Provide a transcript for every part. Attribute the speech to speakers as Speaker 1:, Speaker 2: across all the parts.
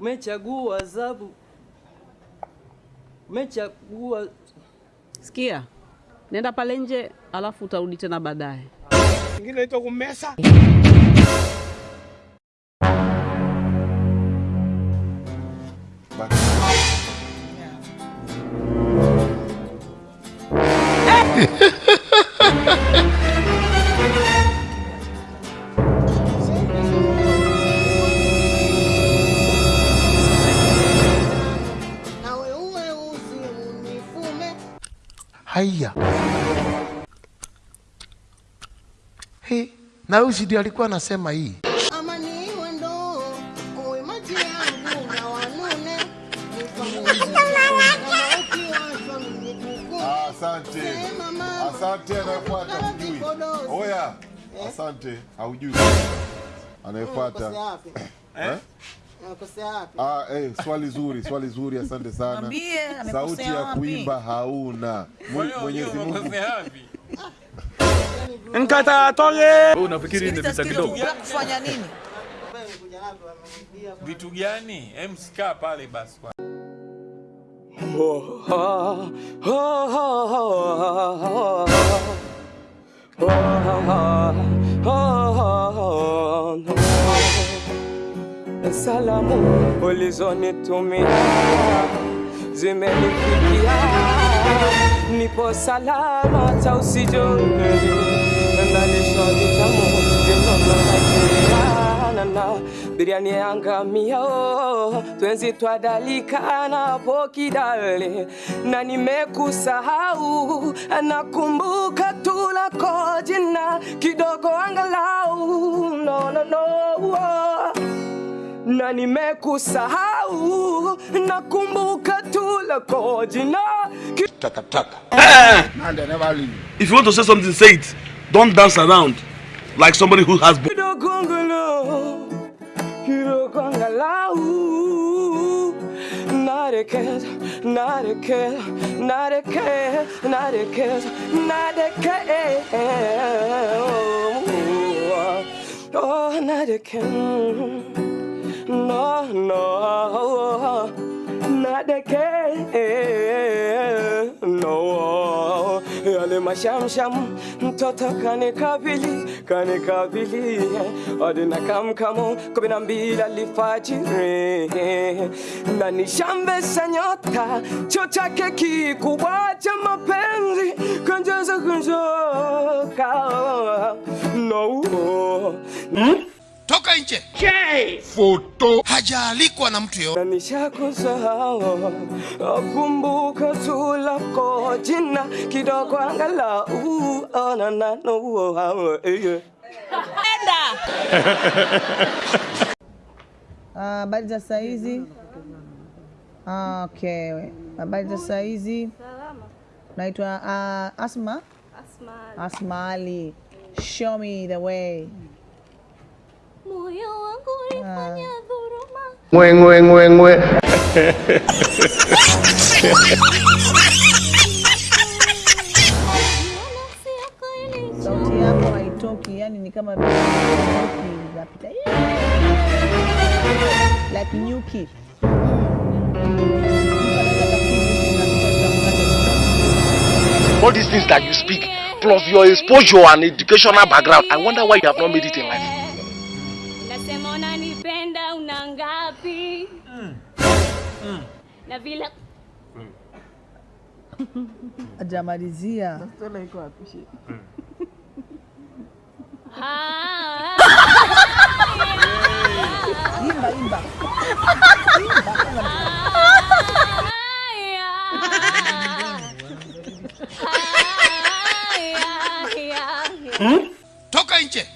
Speaker 1: umechagua adhabu, umechagua
Speaker 2: Sikia, nenda pale nje, alafu utarudi tena baadaye.
Speaker 3: Ingine inaitwa kumesa.
Speaker 4: Haya. He, na huyu ndio alikuwa anasema hii.
Speaker 5: Asante. Asante anayefuata hujui. Oya. Asante. Haujui. Anayefuata. Eh? Ah, eh, swali zuri, swali zuri, asante sana.
Speaker 6: Mwambie,
Speaker 5: Sauti ya
Speaker 6: wapi?
Speaker 5: kuimba hauna. Mwe- Mwenyezi Mungu.
Speaker 3: Nkata atoye.
Speaker 7: Wewe unafikiri ni
Speaker 6: pesa
Speaker 7: kidogo?
Speaker 6: kufanya nini?
Speaker 7: Vitu gani? Em, sikaa pale basi kwa.
Speaker 8: Salamu. Ulizonitumia zimenifikia, nipo salama, hata usijoni vinono biriani yangamia twenzi twadalika napo kidale, na nimekusahau, nakumbuka na nimekusahau, nakumbuka tu lako jina ki-
Speaker 3: If you want to say something, say it. Don't dance around like somebody who has.
Speaker 8: angalau, narekeza, narekeza, narekeza, narekeza, narekeza, oh, narekeza. No, no, not the case No, yale mashamsham mtoto kanikabili kanikabili hadi kamkamo kumi na mbili alfajiri na nishambesa nyota cho chake kikubwa cha mapenzi kanjaza kunjoka. No
Speaker 4: Toka nje. Foto. Hajaalikwa na mtu
Speaker 8: nishakusahau, akumbuka tu lako jina kidogo angalau, na, na, no, eh.
Speaker 6: Ah, Habari za saa hizi? Ah, Okay, habari za saizi hizi? Naitwa uh, Asma. Asma Ali. Show me the way.
Speaker 9: Moyo wangu ulifanya dhuluma,
Speaker 4: Ngwe ngwe ngwe ngwe.
Speaker 6: Sauti yako haitoki, yani ni kama zinapita. Like nyuki.
Speaker 4: All these things that you speak, plus your exposure and educational background, I wonder why you have not made it in life.
Speaker 9: Nasema unanipenda una ngapi? Na vile
Speaker 6: Hajamalizia.
Speaker 9: Ah,
Speaker 6: Imba imba.
Speaker 4: Toka nje.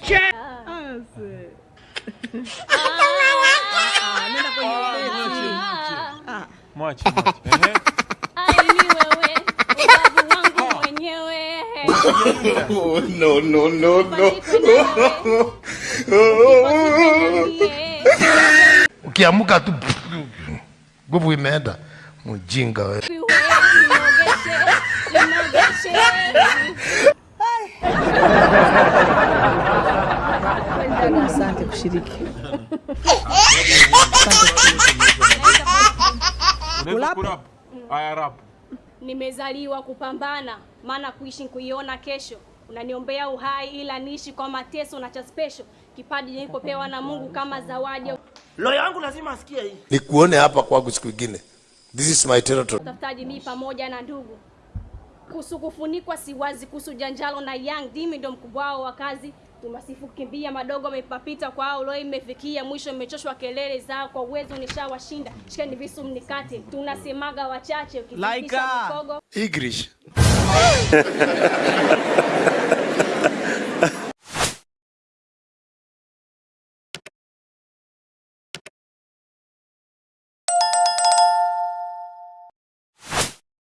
Speaker 9: Mwenyewe.
Speaker 4: Oh, no no no no. Ukiamuka tu nguvu imeenda. Mjinga wewe.
Speaker 6: Kushiriki.
Speaker 9: Nimezaliwa kupambana, maana kuishi kuiona kesho. Unaniombea uhai ila niishi kwa mateso na cha special. Kipaji nilipopewa na Mungu kama zawadi.
Speaker 10: Lo yangu lazima asikie hii.
Speaker 11: nikuone hapa kwangu siku nyingine. This is my territory.
Speaker 9: Tafutaji mimi pamoja na ndugu. kusukufunikwa siwazi, kuhusu janjalo na Young Dimi ndo mkubwa wao wa kazi. Tumasifu kimbia madogo mepapita kwa au leo imefikia mwisho, imechoshwa kelele zao, kwa uwezo nishawashinda. Shikeni visu mnikate, tunasemaga wachache,
Speaker 10: Laika.
Speaker 11: English.